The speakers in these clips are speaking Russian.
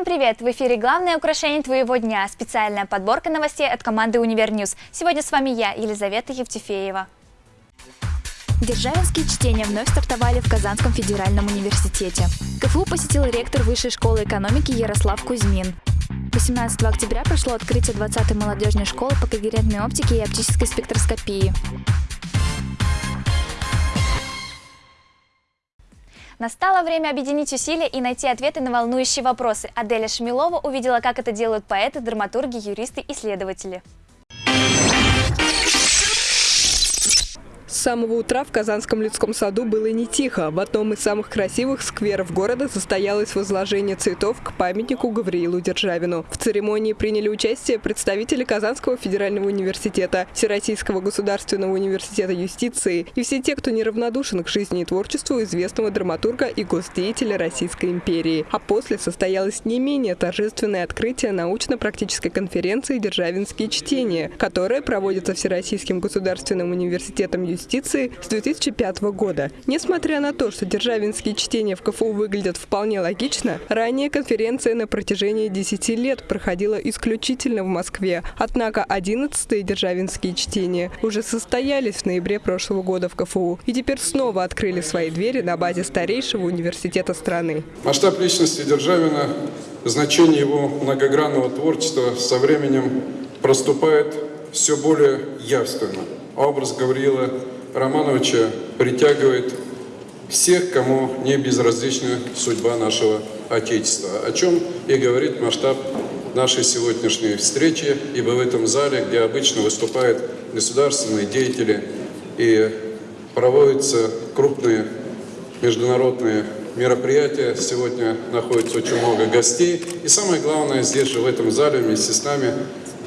Всем привет! В эфире главное украшение твоего дня – специальная подборка новостей от команды UniverNews. Сегодня с вами я, Елизавета Евтефеева. Державинские чтения вновь стартовали в Казанском федеральном университете. КФУ посетил ректор Высшей школы экономики Ярослав Кузьминов. 18 октября прошло открытие 20-й молодежной школы по когерентной оптике и оптической спектроскопии. Настало время объединить усилия и найти ответы на волнующие вопросы. Аделя Шмилова увидела, как это делают поэты, драматурги, юристы, исследователи. С самого утра в Казанском людском саду было не тихо. В одном из самых красивых скверов города состоялось возложение цветов к памятнику Гавриилу Державину. В церемонии приняли участие представители Казанского федерального университета, Всероссийского государственного университета юстиции и все те, кто неравнодушен к жизни и творчеству известного драматурга и госдеятеля Российской империи. А после состоялось не менее торжественное открытие научно-практической конференции «Державинские чтения», которая проводится Всероссийским государственным университетом юстиции юстиции с 2005 года. Несмотря на то, что державинские чтения в КФУ выглядят вполне логично, ранее конференция на протяжении 10 лет проходила исключительно в Москве. Однако 11-е державинские чтения уже состоялись в ноябре прошлого года в КФУ и теперь снова открыли свои двери на базе старейшего университета страны. Масштаб личности Державина, значение его многогранного творчества со временем проступает все более явственно образ Гавриила Романовича притягивает всех, кому не безразлична судьба нашего Отечества, о чем и говорит масштаб нашей сегодняшней встречи, ибо в этом зале, где обычно выступают государственные деятели и проводятся крупные международные мероприятия, сегодня находится очень много гостей. И самое главное, здесь же в этом зале вместе с нами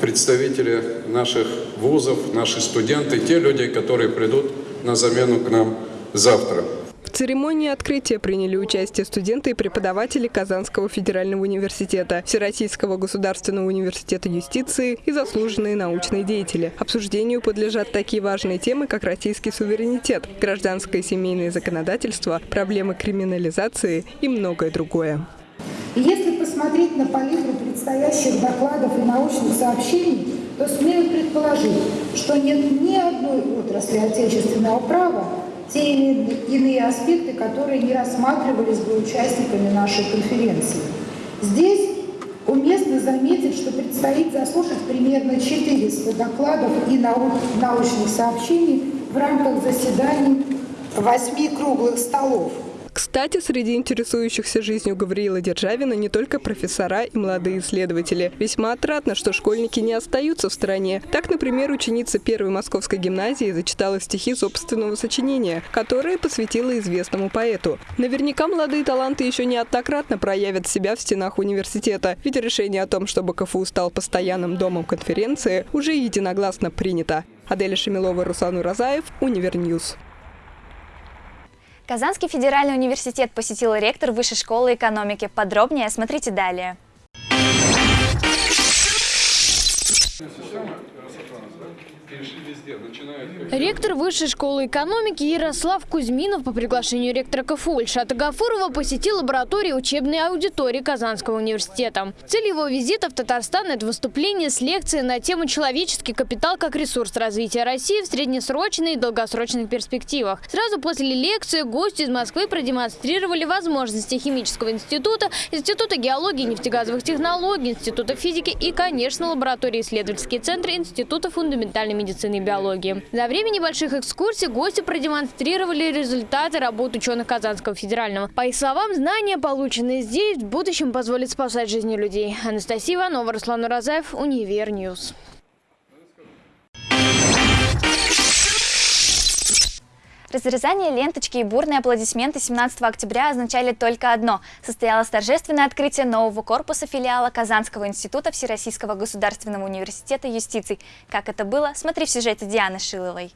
представители наших вузов, наши студенты, те люди, которые придут на замену к нам завтра. В церемонии открытия приняли участие студенты и преподаватели Казанского федерального университета, Всероссийского государственного университета юстиции и заслуженные научные деятели. Обсуждению подлежат такие важные темы, как российский суверенитет, гражданское и семейное законодательство, проблемы криминализации и многое другое. Если посмотреть на палитру предстоящих докладов и научных сообщений, то смею предположить, что нет ни одной отрасли отечественного права, те или иные аспекты, которые не рассматривались бы участниками нашей конференции. Здесь уместно заметить, что предстоит заслушать примерно 400 докладов и научных сообщений в рамках заседаний восьми круглых столов – кстати, среди интересующихся жизнью Гавриила Державина не только профессора и молодые исследователи. Весьма отрадно, что школьники не остаются в стороне. Так, например, ученица первой московской гимназии зачитала стихи собственного сочинения, которое посвятила известному поэту. Наверняка молодые таланты еще неоднократно проявят себя в стенах университета, ведь решение о том, чтобы КФУ стал постоянным домом конференции, уже единогласно принято. Аделя Шамилова, Руслан Уразаев, UniverNews. Казанский федеральный университет посетил ректор Высшей школы экономики. Подробнее смотрите далее. Ректор Высшей школы экономики Ярослав Кузьминов по приглашению ректора КФУ Ильшата Гафурова посетил лабораторию учебной аудитории Казанского университета. Цель его визита в Татарстан – это выступление с лекцией на тему «Человеческий капитал как ресурс развития России в среднесрочной и долгосрочных перспективах». Сразу после лекции гости из Москвы продемонстрировали возможности химического института, Института геологии и нефтегазовых технологий, Института физики и, конечно, лаборатории исследовательские центры Института фундаментальной медицины и биологии. За время небольших экскурсий гости продемонстрировали результаты работ ученых Казанского федерального. По их словам, знания, полученные здесь, в будущем позволят спасать жизни людей. Анастасия Иванова, Руслан Уразаев, Univer News. Разрезание ленточки и бурные аплодисменты 17 октября означали только одно. Состоялось торжественное открытие нового корпуса филиала Казанского института Всероссийского государственного университета юстиции. Как это было, смотри в сюжете Дианы Шиловой.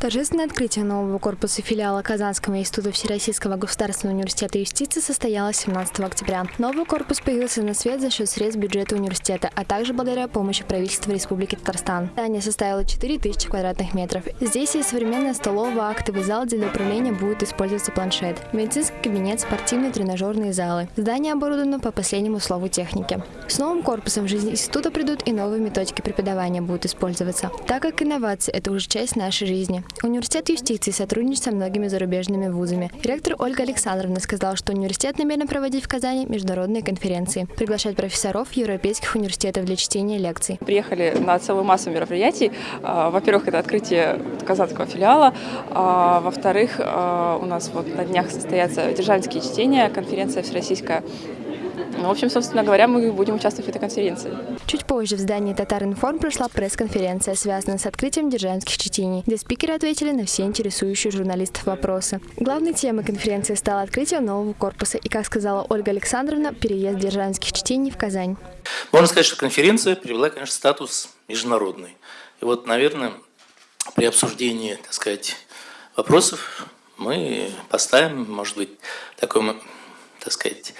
Торжественное открытие нового корпуса филиала Казанского института Всероссийского государственного университета юстиции состоялось 17 октября. Новый корпус появился на свет за счет средств бюджета университета, а также благодаря помощи правительства Республики Татарстан. Здание составило 4000 квадратных метров. Здесь есть современная столовая, актовый зал, где для управления будет использоваться планшет, медицинский кабинет, спортивные тренажерные залы. Здание оборудовано по последнему слову техники. С новым корпусом в жизнь института придут и новые методики преподавания будут использоваться, так как инновации – это уже часть нашей жизни. Университет юстиции сотрудничает со многими зарубежными вузами. Ректор Ольга Александровна сказала, что университет намерен проводить в Казани международные конференции, приглашать профессоров европейских университетов для чтения лекций. Приехали на целую массу мероприятий. А, во-первых, это открытие казанского филиала. А, во-вторых, а, у нас вот на днях состоятся державинские чтения, конференция всероссийская ну, в общем, собственно говоря, мы будем участвовать в этой конференции. Чуть позже в здании Татаринформ прошла пресс-конференция, связанная с открытием державских чтений, где спикеры ответили на все интересующие журналистов вопросы. Главной темой конференции стало открытие нового корпуса и, как сказала Ольга Александровна, переезд державских чтений в Казань. Можно сказать, что конференция привела, конечно, статус международный. И вот, наверное, при обсуждении, так сказать, вопросов мы поставим, может быть, такой, так сказать,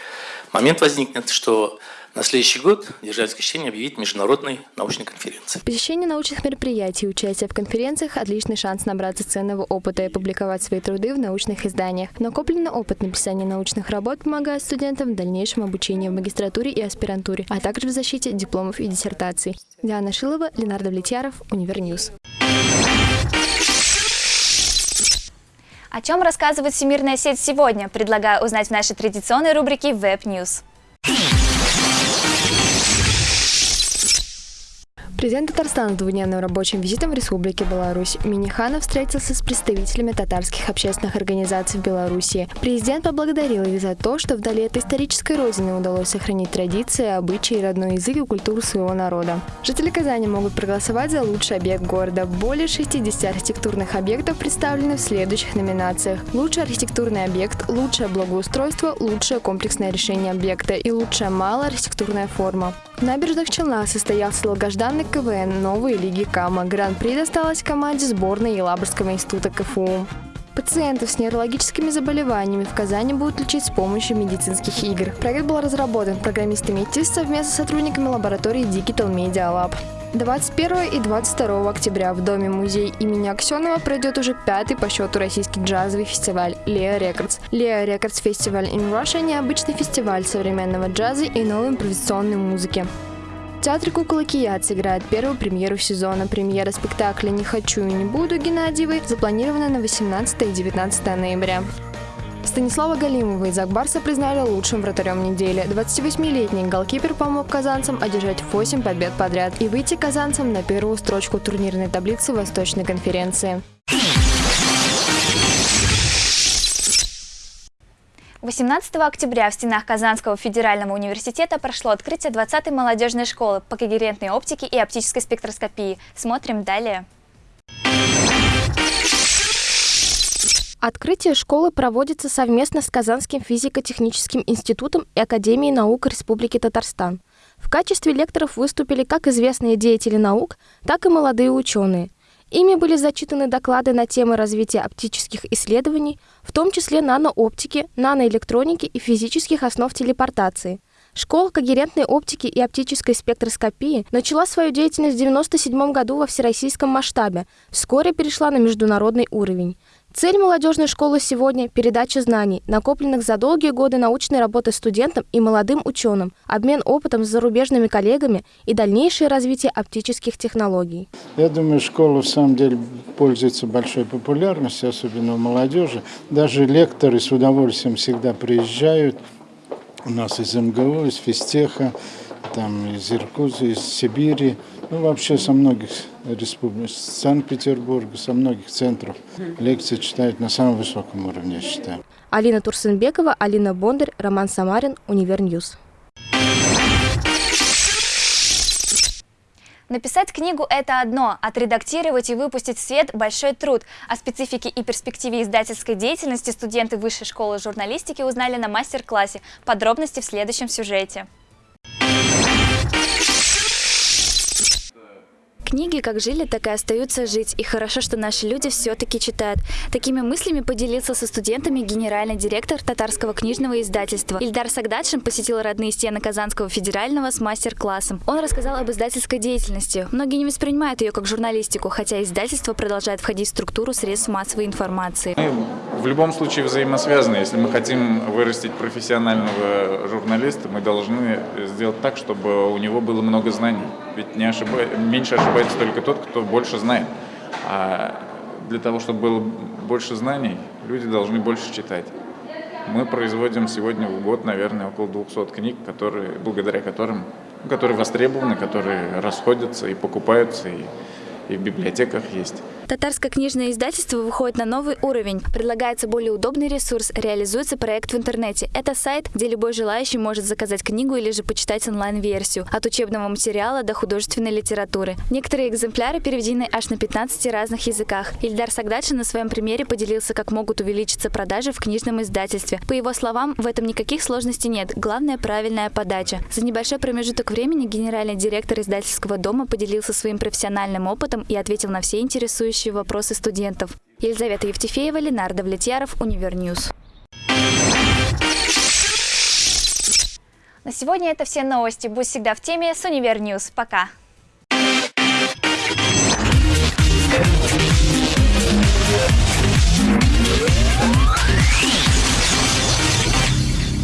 момент возникнет, что на следующий год Державинское чтение объявит международной научной конференцией. Посещение научных мероприятий и участие в конференциях – отличный шанс набраться ценного опыта и публиковать свои труды в научных изданиях. Накопленный опыт написания научных работ помогает студентам в дальнейшем обучении в магистратуре и аспирантуре, а также в защите дипломов и диссертаций. Диана Шилова, Ленардо Влетьяров, Univer News. О чем рассказывает всемирная сеть сегодня, предлагаю узнать в нашей традиционной рубрике Web News. Президент Татарстана с двудневным рабочим визитом в Республике Беларусь Миниханов встретился с представителями татарских общественных организаций в Беларуси. Президент поблагодарил их за то, что вдали от исторической родины удалось сохранить традиции, обычаи, родной язык и культуру своего народа. Жители Казани могут проголосовать за лучший объект города. Более 60 архитектурных объектов представлены в следующих номинациях. Лучший архитектурный объект, лучшее благоустройство, лучшее комплексное решение объекта и лучшая малая архитектурная форма. В набережных Челнах состоялся долгожданный КВН новой лиги КАМА. Гран-при досталась команде сборной Елабужского института КФУ. Пациентов с нейрологическими заболеваниями в Казани будут лечить с помощью медицинских игр. Проект был разработан программистами ТИС совместно с сотрудниками лаборатории Digital Media Lab. 21 и 22 октября в Доме-музей имени Аксенова пройдет уже пятый по счету российский джазовый фестиваль Leo Records. Leo Records Festival in Russia – необычный фестиваль современного джаза и новой импровизационной музыки. Театр кукол Кияц сыграет первую премьеру сезона. Премьера спектакля «Не хочу и не буду» Геннадьевой запланирована на 18 и 19 ноября. Станислава Галимова из Акбарса признали лучшим вратарем недели. 28-летний голкипер помог казанцам одержать 8 побед подряд и выйти казанцам на первую строчку турнирной таблицы Восточной конференции. 18 октября в стенах Казанского федерального университета прошло открытие 20-й молодежной школы по когерентной оптике и оптической спектроскопии. Смотрим далее. Открытие школы проводится совместно с Казанским физико-техническим институтом и Академией наук Республики Татарстан. В качестве лекторов выступили как известные деятели наук, так и молодые ученые. Ими были зачитаны доклады на темы развития оптических исследований, в том числе нанооптики, наноэлектроники и физических основ телепортации – Школа когерентной оптики и оптической спектроскопии начала свою деятельность в 1997 году во всероссийском масштабе, вскоре перешла на международный уровень. Цель молодежной школы сегодня – передача знаний, накопленных за долгие годы научной работы студентам и молодым ученым, обмен опытом с зарубежными коллегами и дальнейшее развитие оптических технологий. Я думаю, школа в самом деле пользуется большой популярностью, особенно у молодежи. Даже лекторы с удовольствием всегда приезжают, у нас из МГУ, из Физтеха, там из Иркутска, из Сибири, ну вообще со многих республик, с Санкт-Петербурга, со многих центров лекции читают на самом высоком уровне, я считаю. Алина Турсенбекова, Алина Бондарь, Роман Самарин, Univer News. Написать книгу – это одно, отредактировать и выпустить в свет – большой труд. О специфике и перспективе издательской деятельности студенты Высшей школы журналистики узнали на мастер-классе. Подробности в следующем сюжете. Книги как жили, так и остаются жить. И хорошо, что наши люди все-таки читают. Такими мыслями поделился со студентами генеральный директор татарского книжного издательства. Ильдар Сагдадшин посетил родные стены Казанского федерального с мастер-классом. Он рассказал об издательской деятельности. Многие не воспринимают ее как журналистику, хотя издательство продолжает входить в структуру средств массовой информации. В любом случае взаимосвязаны. Если мы хотим вырастить профессионального журналиста, мы должны сделать так, чтобы у него было много знаний. Ведь не ошиба... меньше ошибается только тот, кто больше знает. А для того, чтобы было больше знаний, люди должны больше читать. Мы производим сегодня в год, наверное, около 200 книг, которые, благодаря которым, которые востребованы, которые расходятся и покупаются, и, и в библиотеках есть. Татарское книжное издательство выходит на новый уровень. Предлагается более удобный ресурс, реализуется проект в интернете. Это сайт, где любой желающий может заказать книгу или же почитать онлайн-версию. От учебного материала до художественной литературы. Некоторые экземпляры переведены аж на 15 разных языках. Ильдар Сагдадшин на своем примере поделился, как могут увеличиться продажи в книжном издательстве. По его словам, в этом никаких сложностей нет. Главное – правильная подача. За небольшой промежуток времени генеральный директор издательского дома поделился своим профессиональным опытом и ответил на все интересующие волнующие вопросы студентов. Елизавета Евтефеева, Ленардо Влетьяров, Univer News. На сегодня это все новости. Будь всегда в теме с Univer News. Пока!